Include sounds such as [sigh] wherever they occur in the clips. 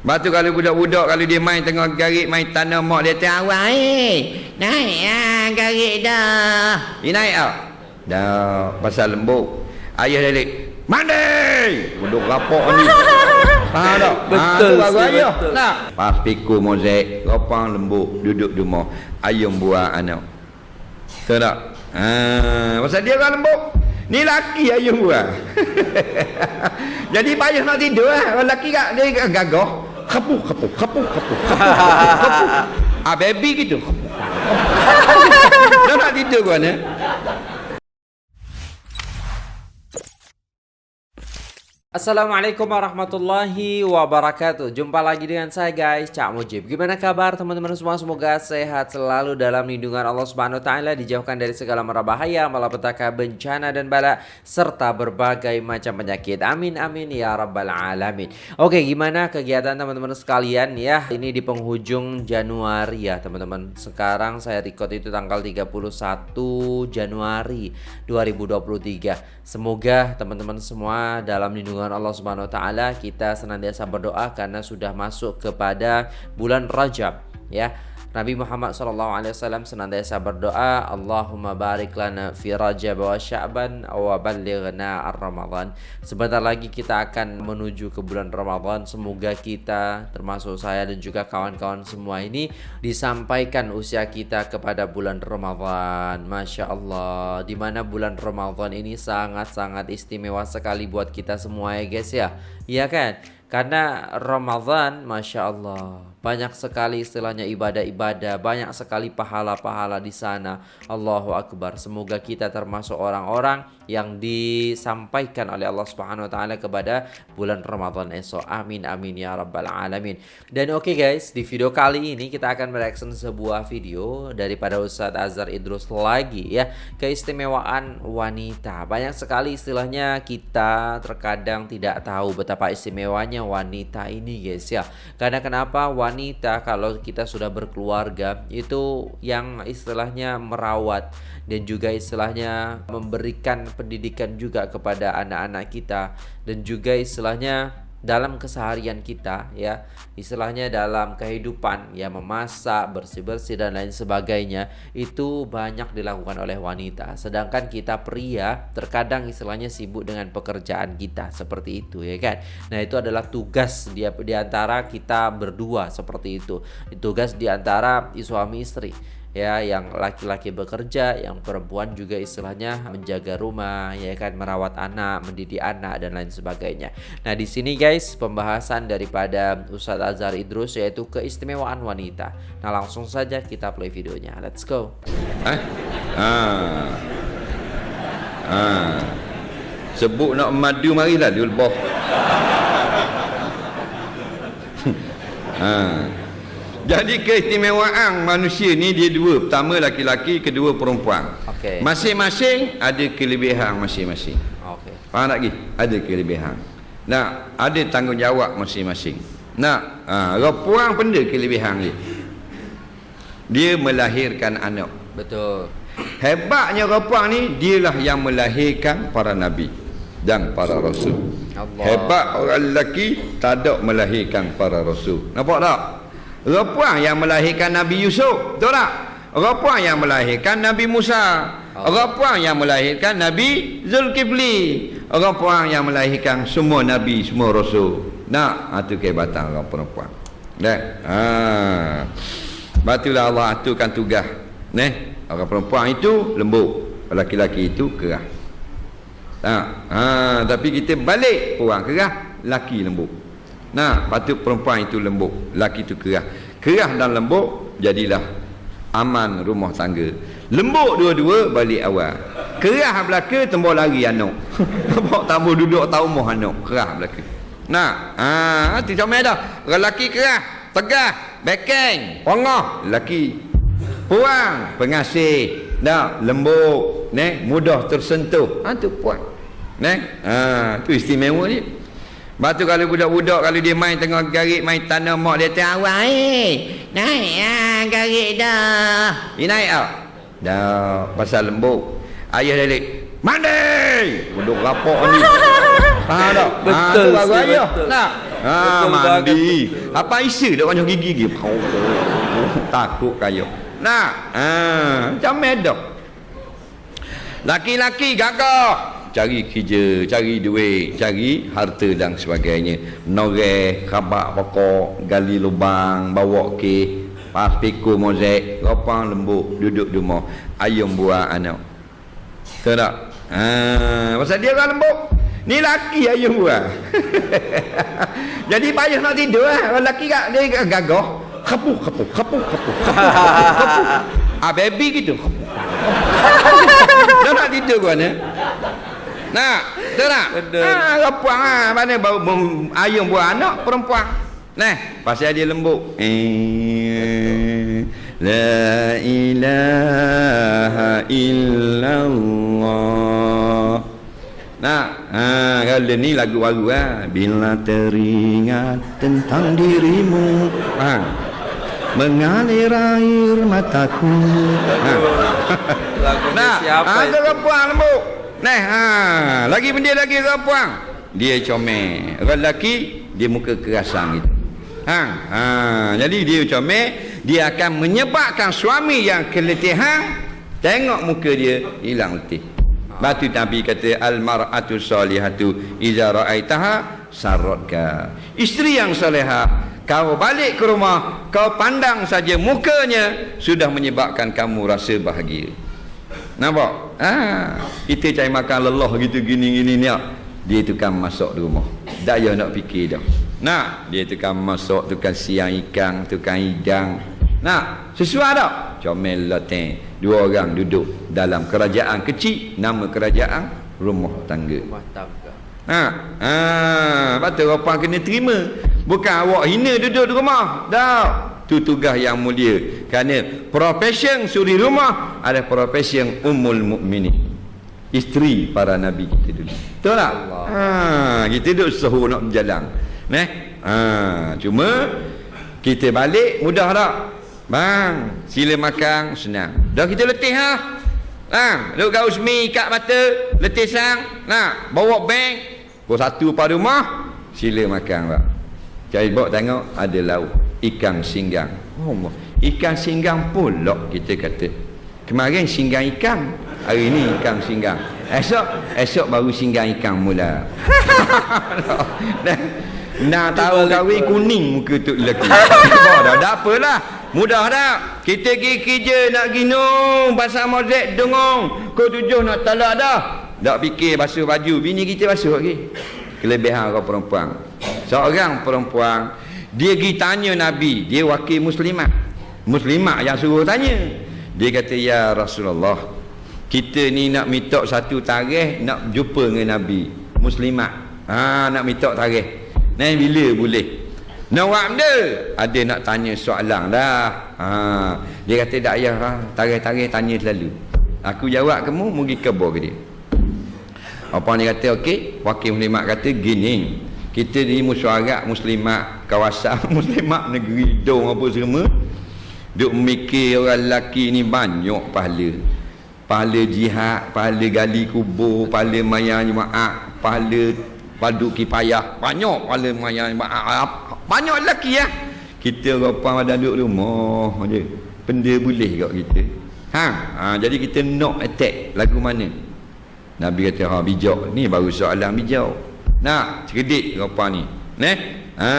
Lepas tu kalau budak-budak kalau dia main tengah garik main tanah mak dia tengah awal eh. Naik ah garik dah. Dia naik ah. Dah pasal lembut. Ayah dia Mandi! Duduk rapok ni. [laughs] Faham tak? Betul, ha, tu sih, ayah. betul. Tak. Pas pikul mozek, rapang lembut, duduk di rumah. Ayam buah anak. Tahu tak? Ha, pasal dia orang lembut. Ni laki ayam buah. [laughs] Jadi payah nak tidur lah. Orang laki kat dia gagah. Kapu, kapu, kapu, kapu, [laughs] kapu. Ah, baby gitu. Kapu. [laughs] Dah nak tidur kau ni. Assalamualaikum warahmatullahi wabarakatuh. Jumpa lagi dengan saya guys Cak Mujib. Gimana kabar teman-teman semua? Semoga sehat selalu dalam lindungan Allah Subhanahu Taala Dijauhkan dari segala mara bahaya Malapetaka bencana dan bala Serta berbagai macam penyakit. Amin amin ya rabbal alamin. Oke gimana kegiatan teman-teman sekalian? Ya Ini di penghujung Januari ya teman-teman. Sekarang saya record itu tanggal 31 Januari 2023 Semoga teman-teman semua dalam lindungan Allah Subhanahu wa taala kita senantiasa berdoa karena sudah masuk kepada bulan Rajab ya. Nabi Muhammad SAW senantiasa berdoa Allahumma barik lana fi Rajab wa Sya'ban wa ballighna ar-Ramadan. Sebentar lagi kita akan menuju ke bulan Ramadan. Semoga kita termasuk saya dan juga kawan-kawan semua ini disampaikan usia kita kepada bulan Ramadan. Masya Allah. Di mana bulan Ramadan ini sangat-sangat istimewa sekali buat kita semua ya guys ya. Iya kan? Karena Ramadan Masya Allah Banyak sekali istilahnya ibadah-ibadah Banyak sekali pahala-pahala di sana. Allahu Akbar. Semoga kita termasuk orang-orang Yang disampaikan oleh Allah Subhanahu Wa Taala kepada bulan Ramadan esok. Amin amin ya rabbal alamin. Dan oke okay guys Di video kali ini kita akan mereaction sebuah video Daripada Ustadz Azhar Idrus lagi ya. Keistimewaan wanita. Banyak sekali istilahnya kita terkadang tidak tahu betapa istimewanya wanita ini guys ya. Karena kenapa? Wanita kalau kita sudah berkeluarga itu yang istilahnya merawat dan juga istilahnya memberikan pendidikan juga kepada anak-anak kita dan juga istilahnya dalam keseharian kita ya. Istilahnya dalam kehidupan ya memasak bersih-bersih dan lain sebagainya itu banyak dilakukan oleh wanita. Sedangkan kita pria terkadang istilahnya sibuk dengan pekerjaan kita seperti itu ya kan? Nah itu adalah tugas dia di antara kita berdua seperti itu. Tugas di antara suami istri ya yang laki-laki bekerja yang perempuan juga istilahnya menjaga rumah ya kan merawat anak mendidik anak dan lain sebagainya nah di sini guys pembahasan daripada Ustadz Azhar Idrus yaitu keistimewaan wanita nah langsung saja kita play videonya let's go Eh? Ha. Ha. Sebut nak madu marilah lebah. [laughs] ha. Jadi keistimewaan manusia ni dia dua. Pertama laki-laki, kedua perempuan. Okey. Masing-masing ada kelebihan masing-masing. oke Faham tak lagi? Ada kelebihan. Nah, ada tanggungjawab masing-masing. Nah, ha, perempuan benda kelebihan dia. Dia melahirkan anak. betul Hebatnya perempuan ni dialah yang melahirkan para nabi dan para rasul. Allah. Hebat orang lelaki tak ada melahirkan para rasul. Nampak tak? Perempuan yang melahirkan Nabi Yusuf, betul tak? Perempuan yang melahirkan Nabi Musa. Perempuan yang melahirkan Nabi Zulkifli. Perempuan yang melahirkan semua nabi, semua rasul. Nak, itu kehebatan orang perempuan. Dah. Ha. Batulah Allah aturkan tugas. Neh, orang perempuan itu lembut, lelaki-lelaki itu keras. Tak. Ha, tapi kita balik orang keras, laki lembut. Nah, patut perempuan itu lembut, laki itu keras. Keras dan lembut jadilah aman rumah tangga. Lembut dua-dua balik awal. Keras belaka tembok lari anak. Nampak [laughs] tambah duduk tahu rumah anak, keras belaka. Nah, ha, tu comel dah. Lelaki keras, tegas, bekeng, pengah, lelaki puang, pengasih, dah lembut, ne, mudah tersentuh. Ha tu puang. Ne? Ha, tu istimewa dia. Lepas tu kalau budak-budak kalau dia main tengah garik main tanah mak dia tengah awal eh. Naik ah garik dah. Dia naik ah. Dah pasal lembut. Ayah dia lik. Mandi. Duduk rapok ni. [laughs] Faham tak? Betul, ha, tu [laughs] ayah. Nak. Ha, Betul mandi. Apa isi dak banyak gigi gigi. Takut kayo. Nah, ha, macam medok. Laki-laki gagah cari kerja, cari duit, cari harta dan sebagainya. Noreh, khabak pokok, gali lubang, bawa ke, pas pikul mozek, ropang lembut, duduk di rumah, ayam buah anak. Tahu tak? Ha, pasal dia orang lembut. Ni laki ayam buah. [laughs] Jadi payah nak tidur lah. Orang laki kat dia gagah. Kapu, kapu, kapu, kapu, kapu, kapu. [laughs] Ah, baby gitu. Kapu. [laughs] Dia nak tidur ke mana? Nah, betul tak? Betul. Ah, perempuan ah, mana bau ayam buah anak perempuan. Nah, pasal dia lembut. Eh, la ilaha illallah. Nah, ha, kalau ni lagu baru ah. Bila teringat tentang dirimu, ha. Mengalir air mataku. Ha. [laughs] Lagu Nah, siapa ha, itu? lembut. Nah, ha, lagi benda lagi ke puang. Dia comel. Orang lelaki dia muka kerasan gitu. Ha, ha, jadi dia comel, dia akan menyebabkan suami yang keletihan tengok muka dia hilang letih. Batu Nabi kata al-mar'atu salihatu iza ra'aitaha sarratka. Isteri yang salihah kau balik ke rumah, kau pandang saja mukanya sudah menyebabkan kamu rasa bahagia. Nampak? Ha, kita cari makan lelah gitu gini gini ni. Dia tukang masak di rumah. Payah nak fikir dah. Nak, dia tukang masak, tukang siang ikan, tukang hidang. Nak, sesuai tak? Comel lateng. Dua orang duduk dalam kerajaan kecil, nama kerajaan rumah tangga. Rumah tangga. Ha, ha, betul apa kena terima. Bukan awak hina duduk di rumah. Tak. Tu tugas yang mulia. Kerana profession suri rumah ada profession ummul mukminin. Isteri para nabi kita dulu. Betul tak? Ha, kita duduk sahur nak berjalan. Neh. Ha, cuma kita balik mudah tak? Bang, sila makan senang. Dah kita letih ha? Ha, duk gaus mi ikat mata, letih sang. Nah, bawa bank. Pukul satu pada rumah, sila makan pak. Cari bawa tengok ada lauk ikan singgang. Oh, Allah. ikan singgang pulak kita kata. Kemarin singgang ikan, hari ni ikan singgang. Esok, esok baru singgang ikan mula. [laughs] Nak tahu kahwin kuning muka tu lelaki. Dah dah apalah. Mudah dah. Kita pergi kerja nak ginung pasal mozek dengong. Kau tujuh nak talak dah. Tak fikir basuh baju. Bini kita basuh lagi. Kelebihan orang perempuan. Seorang perempuan dia pergi tanya Nabi, dia wakil muslimat. Muslimat yang suruh tanya. Dia kata ya Rasulullah, kita ni nak minta satu tarikh nak jumpa dengan Nabi. Muslimat. Ha nak minta tarikh. Nah bila boleh? Nak buat benda? Ada nak tanya soalan dah. Ha, dia kata tak payah ha. Tarikh-tarikh tanya selalu. Aku jawab kamu mungkin kebor ke dia. Apa ni kata okey, wakil muslimat kata gini. Kita ni musyarat muslimat kawasan [laughs] muslimat negeri dong apa semua. Duk mikir orang lelaki ni banyak pahala. Pahala jihad, pahala gali kubur, pahala mayang jemaah, pahala padu kipayah. Banyak pahala mayang jemaah. Banyak lelaki ya. Kita orang ada duduk rumah je. Benda boleh kat kita. Ha, ha jadi kita knock attack lagu mana? Nabi kata ha bijak ni baru soalan bijak. Nak cerdik apa ni? Neh. Ha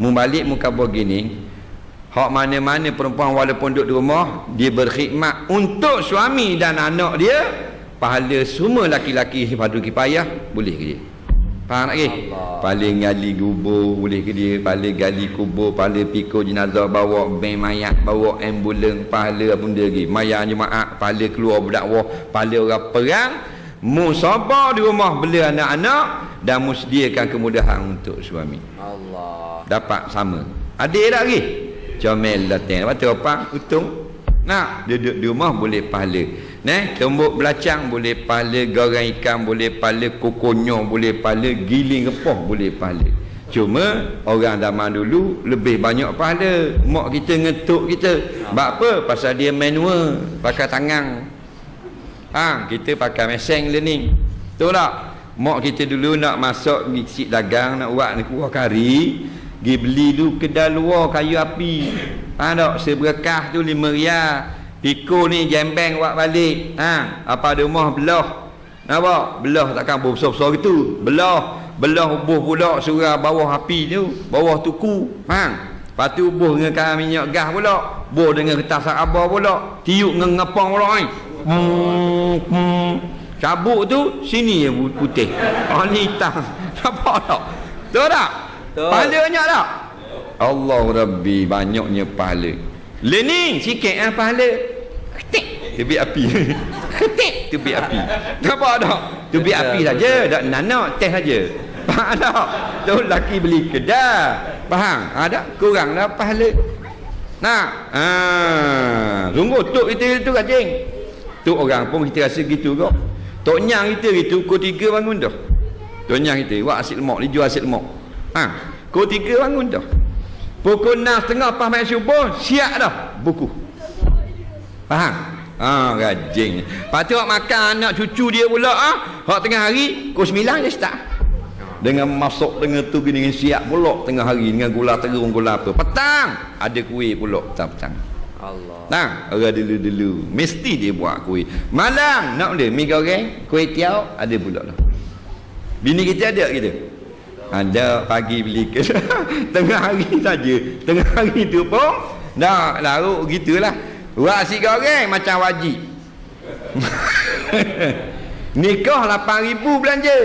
mu balik mu kabur gini. Hak mana-mana perempuan walaupun duduk di rumah, dia berkhidmat untuk suami dan anak dia, pahala semua laki-laki padu kipayah boleh ke dia? Faham tak ke? Paling gali kubur boleh ke dia? Paling gali kubur, paling pikul jenazah bawa bank mayat, bawa ambulan, pahala benda lagi. Mayat jemaah, pahala keluar berdakwah, pahala orang perang, mu sabar di rumah bela anak-anak dan mu sediakan kemudahan untuk suami. Allah. Dapat sama. Ada tak lagi? Comel datang. Lepas tu apa? Untung. Nak duduk di rumah boleh pahala. Nah, tumbuk belacang boleh pahala, goreng ikan boleh pahala, kokonyo boleh pahala, giling repah boleh pahala. Cuma orang zaman dulu lebih banyak pahala. Mak kita ngetuk kita. Sebab apa? Pasal dia manual, pakai tangan. Ha, kita pakai mesin learning. Betul tak? mak kita dulu nak masuk pergi sik dagang nak buat ni kuah kari pergi beli dulu kedai luar kayu api ha tak seberekah tu lima rial pikul ni jembeng buat balik ha apa ada rumah belah nampak belah takkan besar-besar gitu belah belah ubuh pula surah bawah api tu bawah tuku ha Lepas tu buh dengan minyak gas pula. Buh dengan kertas sabar pula. Tiup dengan ngepang pula ni. Hmm, hmm. Cabuk tu sini je putih. Oh ni hitam. [laughs] Nampak tak? Tahu tak? Betul. Pahala banyak tak? Allah Rabbi banyaknya pahala. Lening sikit ah pahala. Ketik tepi api. [laughs] Ketik tepi api. Nampak tak? Tepi Betul, api betul. saja, tak nanak teh saja. Faham tak? Tu laki beli kedai. Faham? Ada kurang dah pahala. Nah, ah, sungguh tok kita itu kacing. Tok orang pun kita rasa gitu kok. Tok nyang kita gitu, kau tiga bangun dah. Tok nyang kita, buat asyik lemak, dia jual asyik lemak. Ha, kau tiga bangun dah. Pukul 6.30 pas main subuh, siap dah buku. Faham? Ha, rajin. Tu awak makan anak cucu dia pula ah. Hak tengah hari, pukul 9 dia start. Dengan masuk dengan tu dengan siap pula tengah hari dengan gula terung gula apa. Petang ada kuih pula petang-petang. Allah. Nah, orang dulu-dulu mesti dia buat kuih. Malam nak dia mi goreng, kuih tiaw ada pula lah. Bini kita ada kita. Ada pagi beli ke [laughs] tengah hari saja. Tengah hari tu pun dah larut gitulah. Buat si goreng macam wajib. [laughs] Nikah 8000 belanja.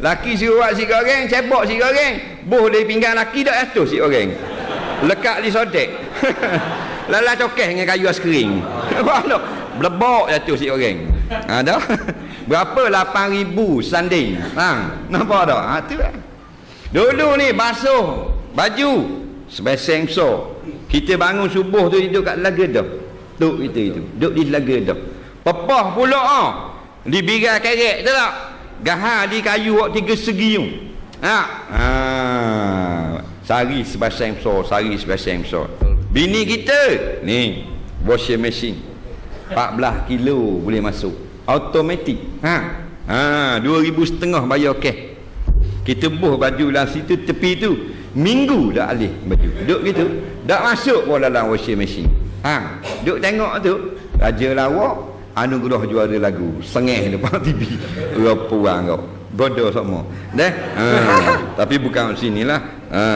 Laki suruh buat si goreng, cebok si goreng. Boh dari pinggan laki dak atus si goreng. Lekat di sodek. [laughs] Lala cokeh dengan kayu askering. Mana? [laughs] Blebok jatuh si goreng. Ada? [laughs] Berapa 8000 sanding. Ha, nampak tak? Ha tu lah. Dulu ni basuh baju sebeseng besar. Kita bangun subuh tu duduk kat laga dah. Duduk kita itu. Duduk di laga dah. Pepah pula ah. Di birai kerek tu tak? Gahar di kayu wak tiga segi tu. Ha. Ha. Sari sebeseng besar, sari sebeseng besar. Bini kita. Ni washing machine. 14 kilo boleh masuk. Automatik. Ha. Ha, 2000 setengah bayar cash. Kita buh baju dalam situ tepi tu. Minggu dah alih baju. Duduk gitu. Dak masuk pun dalam washing machine. Ha. Duduk tengok tu raja lawak anugerah juara lagu. Sengeh depan [laughs] TV orang kau. Bodoh semua dah? Ha. [laughs] tapi bukan sini lah. Ha.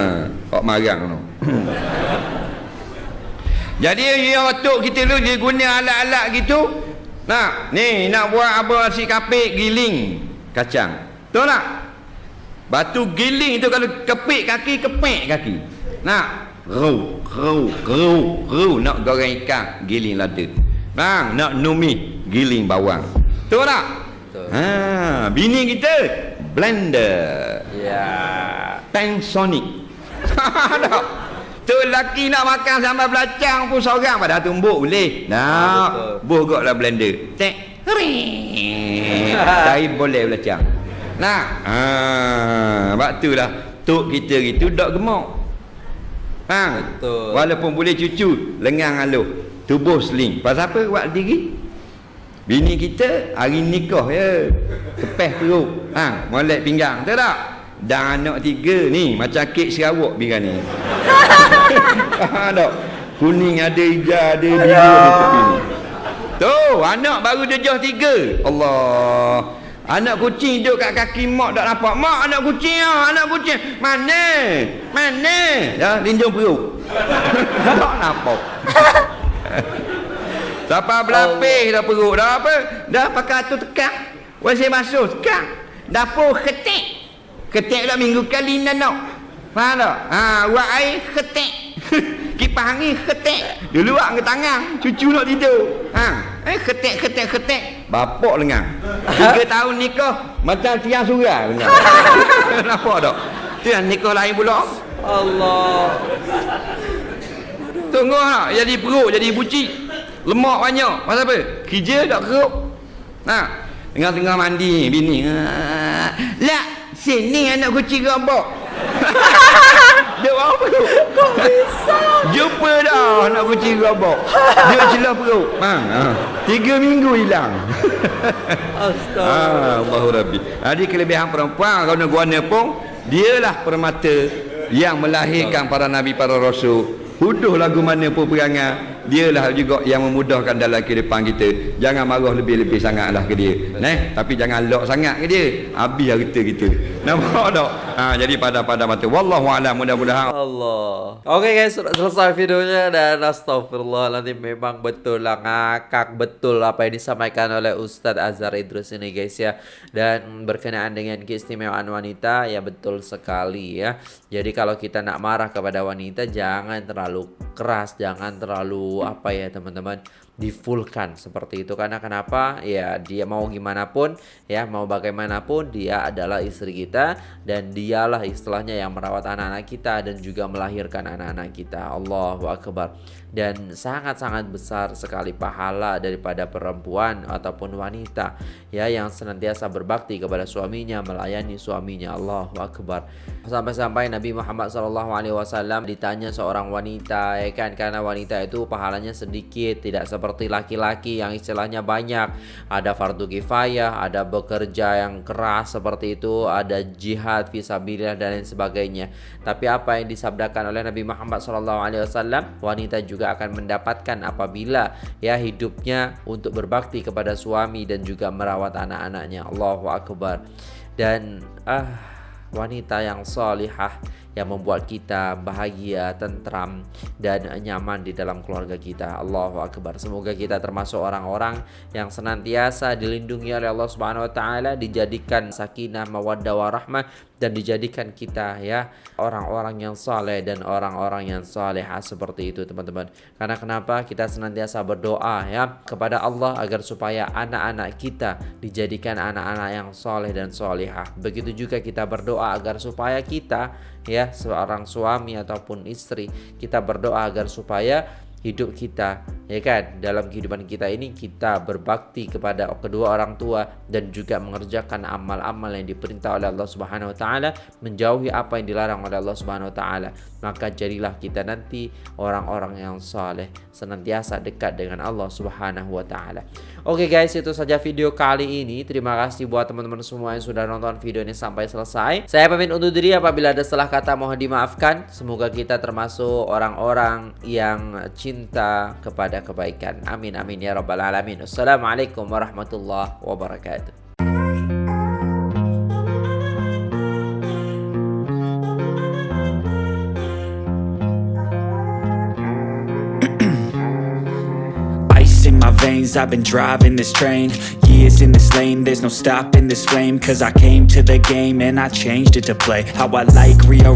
Kok marang tu [coughs] jadi ya waktu kita lu dia guna alat-alat gitu nah ni nak buat apa si kapik giling kacang betul tak Batu giling itu kalau kepik kaki, kepik kaki. Nak ru, ru, ru, ru nak goreng ikan, giling lada. Bang, nak numi, giling bawang. Betul tak? Betul. Ha, bini kita blender. Ya. Panasonic. [laughs] tak? Tu lelaki nak makan sambal belacang pun seorang pada tumbuk boleh. Nah, buh gok lah blender. Tek. Tapi [laughs] boleh belacang. Nah, ha, sebab tu lah tok kita gitu dak gemuk. Ha, Betul. Walaupun boleh cucu, lengang aluh, tubuh seling. Pasal apa buat diri? Bini kita hari nikah ya. Kepeh perut. Ha, molek pinggang. Tahu tak? Dan anak tiga ni macam kek Sarawak bira ni. [laughs] ha tak? Kuning ada hijau ada biru ada tepi ni. Tu, anak baru dejah tiga. Allah. Anak kucing duduk kat kaki mak tak nampak. Mak anak kucing ah, anak kucing. Mana? Mana? Ya, linjung perut. [laughs] tak nampak. [laughs] Sampai berlapis dah perut dah apa? Dah pakai tu tekak. Wasih masuk tekak. Dapur ketik. Ketik dah minggu kali nanok. Faham tak? Ha, buat air ketik. [laughs] Kipas angin ketik. Dulu buat dengan tangan. Cucu nak tidur. Ha, eh ketik ketik ketik. Bapak lengang. Tiga [laughs] tahun nikah macam tiang surah lengang. [laughs] Nampak tak? Tu yang nikah lain pula. Allah. Tunggu tak? Jadi perut, jadi buci. Lemak banyak. Pasal apa? Kerja tak keruk. Nah, tengah-tengah mandi bini. Ah, Lah, sini anak kucing gambak. [laughs] Dia orang perut. Kok bisa? Jumpa dah. marah nak kucing robok. Dia celah perut. Ha, ha. Tiga minggu hilang. Astaga. Ah, Allahu Rabbi. Jadi kelebihan perempuan kerana guana pun dialah permata yang melahirkan para nabi para rasul. Huduh lagu mana pun perangai, dialah juga yang memudahkan dalam kehidupan kita. Jangan marah lebih-lebih sangatlah ke dia. Neh, tapi jangan lock sangat ke dia. Habis harta kita. Nampak tak? Ha, jadi pada-pada mata. Wallahu a'lam mudah-mudahan Allah. Oke guys, sudah selesai videonya dan astagfirullah nanti memang betul lah ngakak betul apa yang disampaikan oleh Ustadz Azhar Idrus ini guys ya. Dan berkenaan dengan keistimewaan wanita ya betul sekali ya. Jadi kalau kita nak marah kepada wanita jangan terlalu keras, jangan terlalu apa ya teman-teman difulkan seperti itu. Karena kenapa? Ya dia mau gimana pun ya mau bagaimanapun dia adalah istri kita dan dialah istilahnya yang merawat anak-anak kita dan juga melahirkan anak-anak kita. Allahu Akbar. Dan sangat-sangat besar sekali pahala daripada perempuan ataupun wanita ya yang senantiasa berbakti kepada suaminya melayani suaminya. Allahu Akbar sampai-sampai Nabi Muhammad SAW ditanya seorang wanita ya kan? Karena wanita itu pahalanya sedikit tidak seperti laki-laki yang istilahnya banyak. Ada fardu kifayah ada bekerja yang keras seperti itu ada jihad visabilillah dan lain sebagainya. Tapi apa yang disabdakan oleh Nabi Muhammad SAW wanita juga akan mendapatkan apabila ya hidupnya untuk berbakti kepada suami dan juga merawat anak-anaknya. Allahu Akbar. Dan ah wanita yang salihah yang membuat kita bahagia, tentram dan nyaman di dalam keluarga kita. Allahu akbar. Semoga kita termasuk orang-orang yang senantiasa dilindungi oleh Allah Subhanahu wa taala, dijadikan sakinah, mawaddah warahmah dan dijadikan kita ya orang-orang yang saleh dan orang-orang yang salehah seperti itu teman-teman. Karena kenapa kita senantiasa berdoa ya kepada Allah agar supaya anak-anak kita dijadikan anak-anak yang saleh dan salihah. Begitu juga kita berdoa agar supaya kita ya seorang suami ataupun istri kita berdoa agar supaya hidup kita ya kan? Dalam kehidupan kita ini kita berbakti kepada kedua orang tua dan juga mengerjakan amal-amal yang diperintah oleh Allah Subhanahu wa taala menjauhi apa yang dilarang oleh Allah Subhanahu wa taala maka jadilah kita nanti orang-orang yang saleh senantiasa dekat dengan Allah Subhanahu wa taala. Oke guys itu saja video kali ini. Terima kasih buat teman-teman semua yang sudah nonton video ini sampai selesai. Saya pamit undur diri. Apabila ada salah kata mohon dimaafkan. Semoga kita termasuk orang-orang yang cinta kepada kebaikan. Amin amin ya rabbal alamin. Assalamualaikum warahmatullahi wabarakatuh I've been driving this train Years in this lane. There's no stopping this flame Cause I came to the game And I changed it to play How I like rearrange